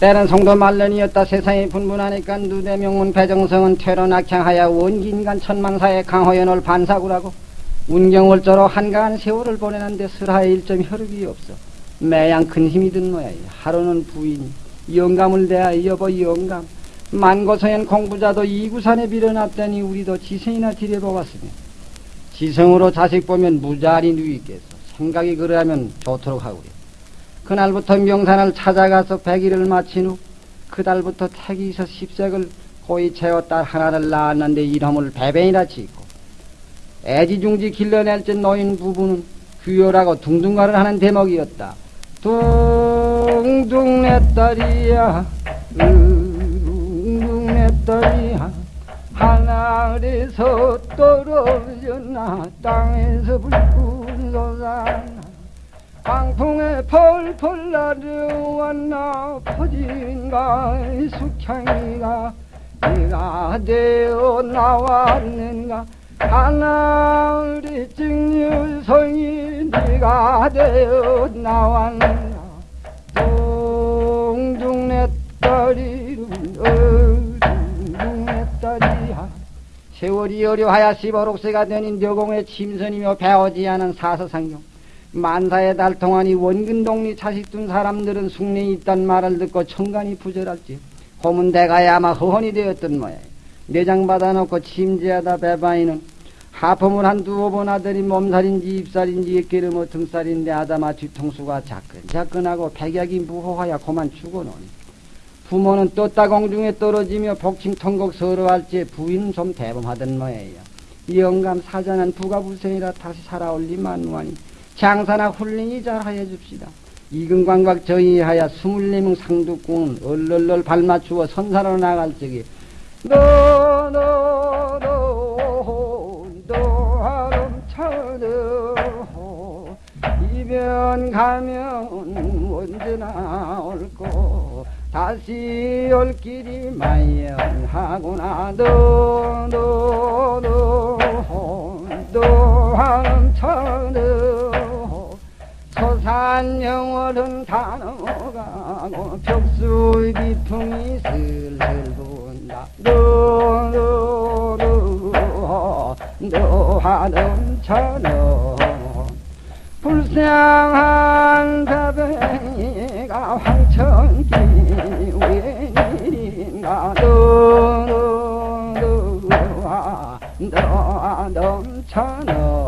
때는 성도 말년이었다. 세상이 분분하니까 누대 명문 배정성은 퇴로 낙향하여 원기인간 천망사의 강호연을 반사구라고. 운경월조로 한가한 세월을 보내는데 슬하의 일점 혈육이 없어. 매양 큰 힘이 든 모양이야 하루는 부인이. 영감을 대하여 여보 영감. 만고성현 공부자도 이구산에 빌어놨더니 우리도 지성이나 들여보았으며 지성으로 자식 보면 무자리 누이겠어. 생각이 그러하면 좋도록 하구려 그날부터 명산을 찾아가서 백일을 마친 후 그달부터 태기에서 십색을 고이 딸 하나를 낳았는데 이름을 배변이라 짓고 애지중지 길러낼 듯 노인 부부는 귀요라고 둥둥가를 하는 대목이었다. 둥둥 내 딸이야 둥둥 내 딸이야 하늘에서 떨어졌나 땅에서 불끈 솟아 나 펄펄 날아왔나 퍼진가 숙향이가 네가 되어 나왔는가? 하늘이 증류성이 네가 되어 나왔는가? 둥둥 내 딸이 둥둥 내 딸이야. 세월이 어려하여 십오록세가 되는 묘공의 침선이며 배우지 않은 사서상경 만사의 달 동안이 원근동리 자식 둔 사람들은 숙내에 있단 말을 듣고 청간이 부절할지 고문대가에 아마 허헌이 되었던 모양 내장 받아놓고 침지하다 배바이는 하품을 한 두어 번 하더니 몸살인지 입살인지 에끼르뭐 등살인데 아다마 뒤통수가 자끈자끈하고 백약이 무호하여 고만 죽어놓으니 부모는 떴다 공중에 떨어지며 복칭통곡 서러할지 부인은 좀 대범하던 모양이야 영감 사자는 부가불생이라 다시 살아올리 만 무하니 장사나 훌륭히 잘하여 줍시다. 이근광각 저희하여 스물네 명 상두꾼 얼얼얼 발맞추어 선사로 나갈 적에 너너너너 하름쳐너 이면 가면 언제나 올고 다시 올 길이 마연하구나 너너너너 산 영월은 단어가 고 벽수의 비풍이 슬슬 분다. 노노노 노하는 천원 불쌍한 다뱅이가 황천기 웬일인가. 노노노 노하 넘쳐노